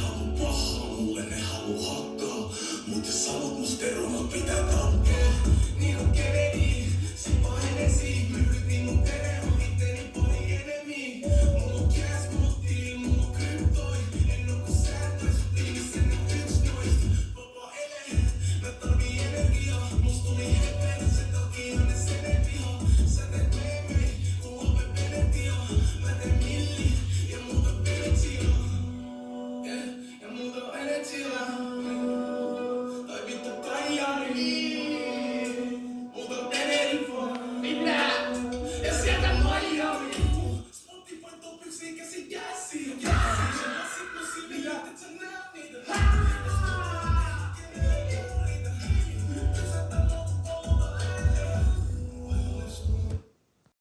halu pahaa, mulle ne halu hakkaa. Mut jos sanot musta eroon, pitää tappaa. Niin on Kennedy, sit pahenesi. Myyt niin mun tere on itteni pari enemi. Mulla on cash, mulla mulla on kryptoi. En oo ku sääntöis, tiilissä ne yks nois. Vapaa ele, mä tarvii energiaa. Musta tuli heti. sin que se